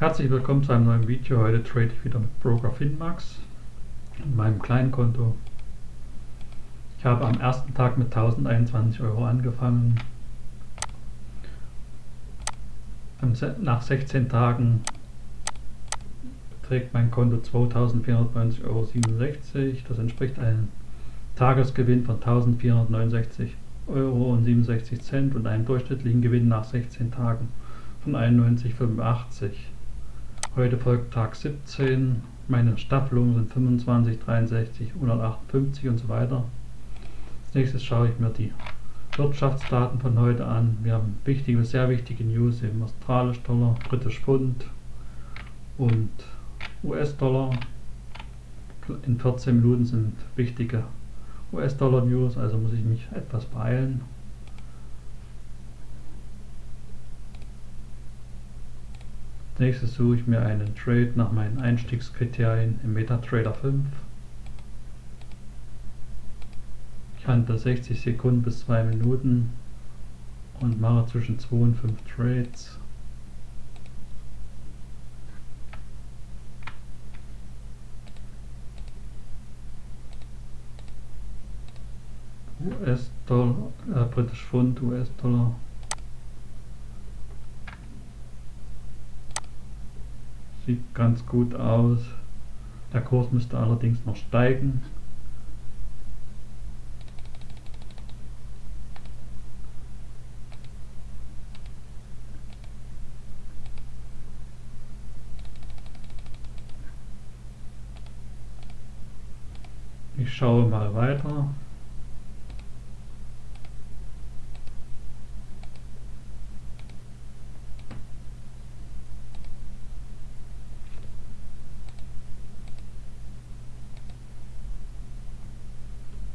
Herzlich willkommen zu einem neuen Video. Heute trade ich wieder mit Broker Finmax in meinem kleinen Konto. Ich habe am ersten Tag mit 1021 Euro angefangen. Nach 16 Tagen beträgt mein Konto 2490,67 Euro. Das entspricht einem Tagesgewinn von 1469 Euro und 67 Cent und einem durchschnittlichen Gewinn nach 16 Tagen von 91,85. Heute folgt Tag 17. Meine Staffelungen sind 25, 63, 158 und so weiter. Als nächstes schaue ich mir die Wirtschaftsdaten von heute an. Wir haben wichtige, sehr wichtige News im australisch Dollar, britisch Pfund und US-Dollar. In 14 Minuten sind wichtige US-Dollar News, also muss ich mich etwas beeilen. Nächstes suche ich mir einen Trade nach meinen Einstiegskriterien im MetaTrader 5. Ich handle 60 Sekunden bis 2 Minuten und mache zwischen 2 und 5 Trades. US-Dollar, äh, British Pfund, US-Dollar Sieht ganz gut aus. Der Kurs müsste allerdings noch steigen. Ich schaue mal weiter.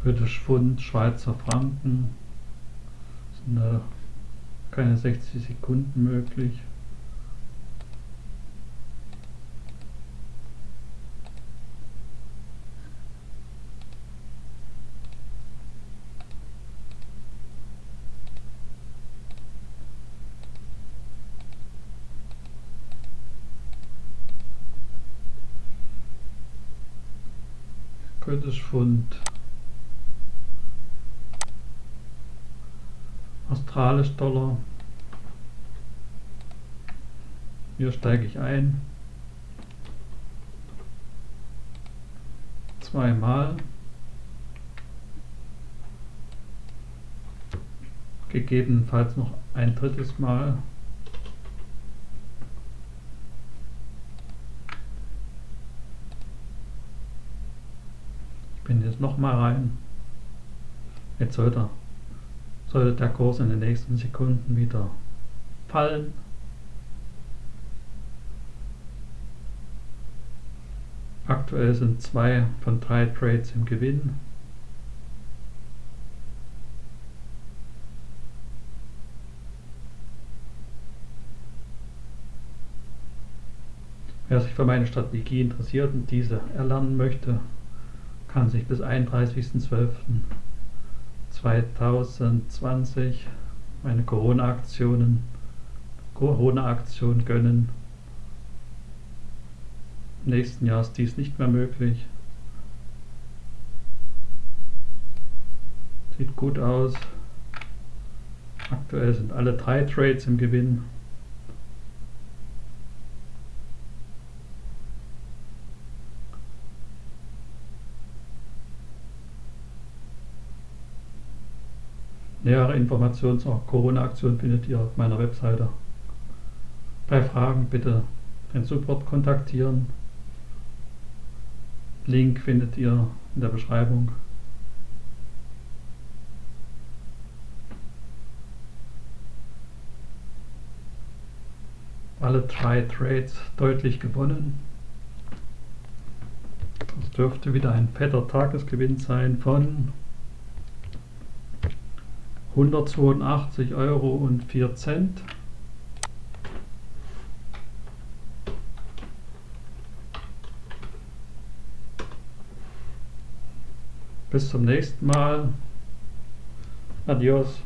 Britisch Pfund, Schweizer Franken. Sind da keine 60 Sekunden möglich. British Pfund australisch Dollar. Hier steige ich ein. Zweimal. Gegebenenfalls noch ein drittes Mal. Ich bin jetzt noch mal rein. Jetzt sollte er sollte der Kurs in den nächsten Sekunden wieder fallen. Aktuell sind zwei von drei Trades im Gewinn. Wer sich für meine Strategie interessiert und diese erlernen möchte, kann sich bis 31.12. 2020 meine Corona-Aktionen, Corona-Aktion gönnen. Im nächsten Jahr ist dies nicht mehr möglich. Sieht gut aus. Aktuell sind alle drei Trades im Gewinn. Nähere Informationen zur Corona-Aktion findet ihr auf meiner Webseite. Bei Fragen bitte den Support kontaktieren. Link findet ihr in der Beschreibung. Alle drei Trades deutlich gewonnen. Das dürfte wieder ein fetter Tagesgewinn sein von 182 Euro und 4 Cent. Bis zum nächsten Mal. Adios.